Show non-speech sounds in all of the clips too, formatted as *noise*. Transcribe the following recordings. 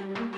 Mm-hmm.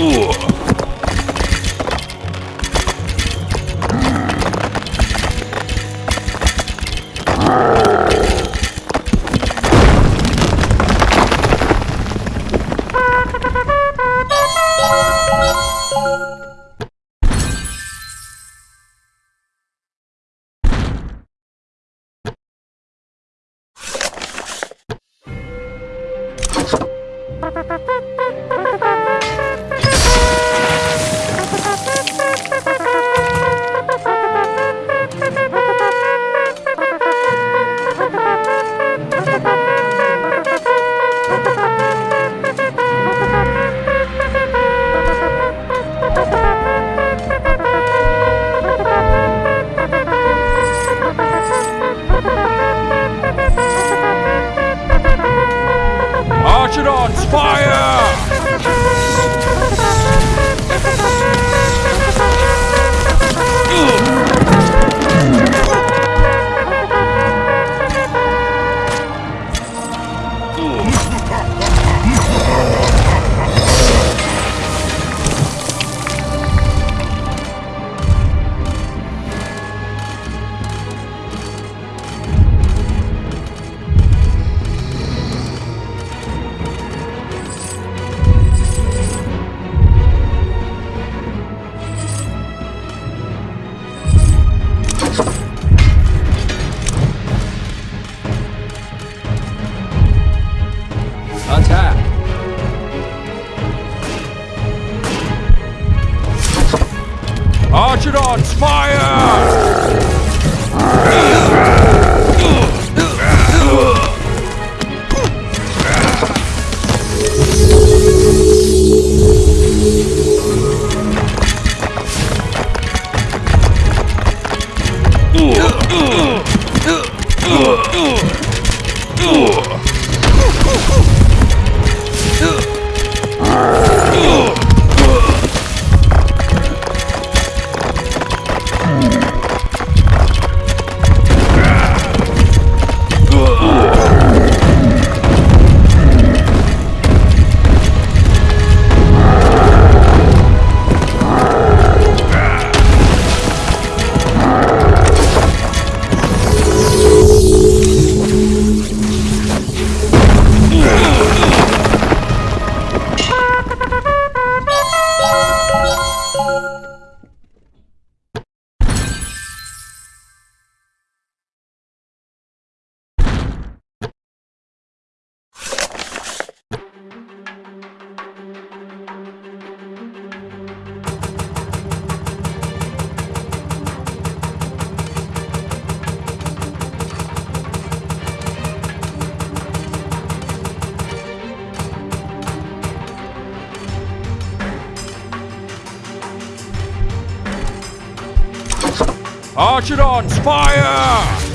Defend! Attack! Archidons, *laughs* fire! Archidons, fire! Ugh! Archidons, fire!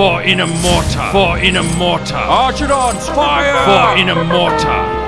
For in a mortar. For in a mortar. Archidons, fire! For in a mortar.